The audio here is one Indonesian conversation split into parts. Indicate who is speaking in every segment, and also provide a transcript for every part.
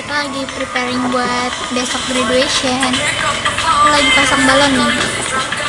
Speaker 1: kita lagi preparing buat besok graduation. Aku lagi pasang balon nih.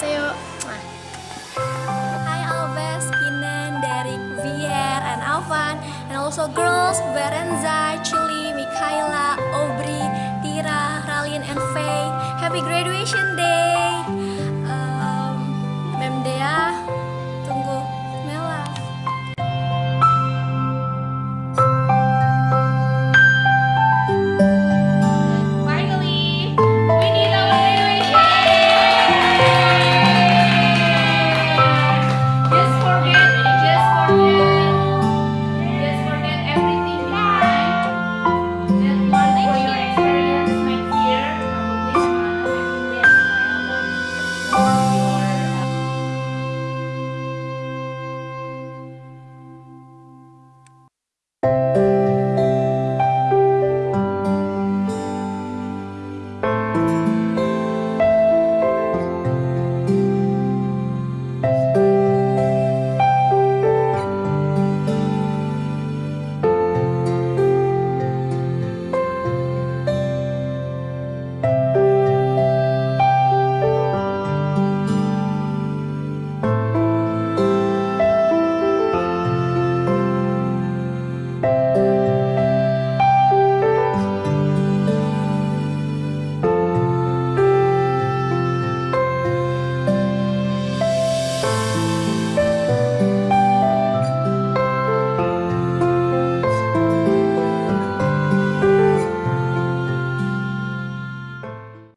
Speaker 1: Alseo. Mwah. Hi, Albes, Kinan, Derek, Vier, and Alvan, and also girls Berenza, Chili, Mikaela, Aubrey, Tira, Ralin, and Faye. Happy graduation day!